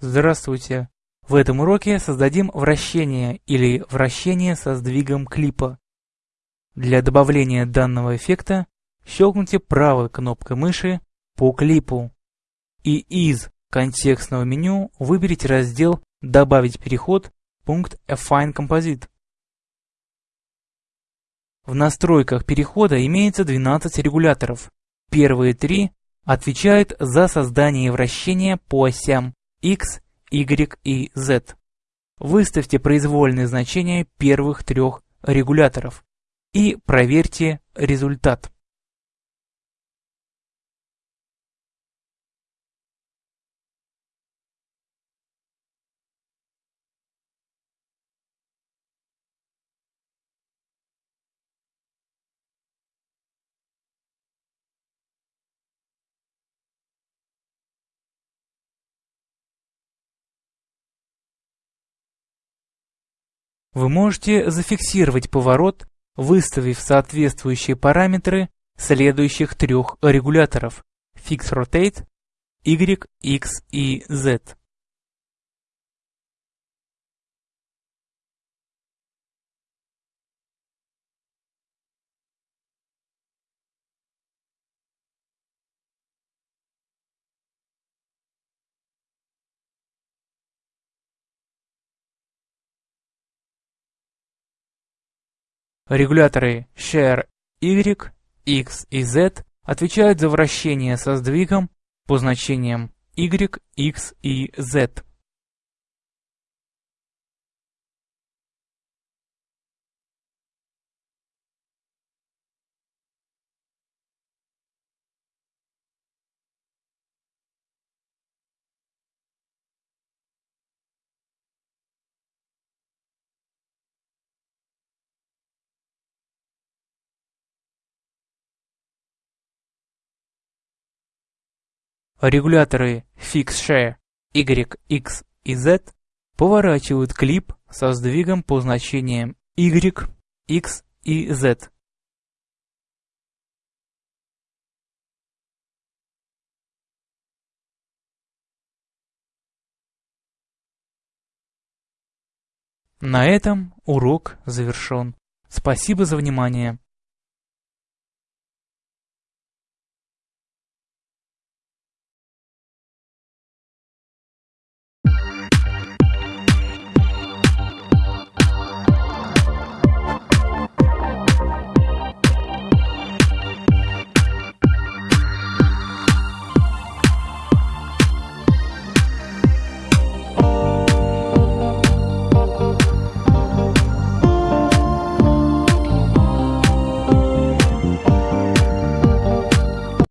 Здравствуйте! В этом уроке создадим вращение или вращение со сдвигом клипа. Для добавления данного эффекта щелкните правой кнопкой мыши по клипу и из контекстного меню выберите раздел «Добавить переход» пункт Affine Composite. В настройках перехода имеется 12 регуляторов. Первые три отвечают за создание вращения по осям x, y и z. Выставьте произвольные значения первых трех регуляторов и проверьте результат. Вы можете зафиксировать поворот, выставив соответствующие параметры следующих трех регуляторов Fix Rotate, Y, X и Z. Регуляторы Share Y, X и Z отвечают за вращение со сдвигом по значениям Y, X и Z. Регуляторы Fix-Share X и Z поворачивают клип со сдвигом по значениям Y, X и Z. На этом урок завершен. Спасибо за внимание.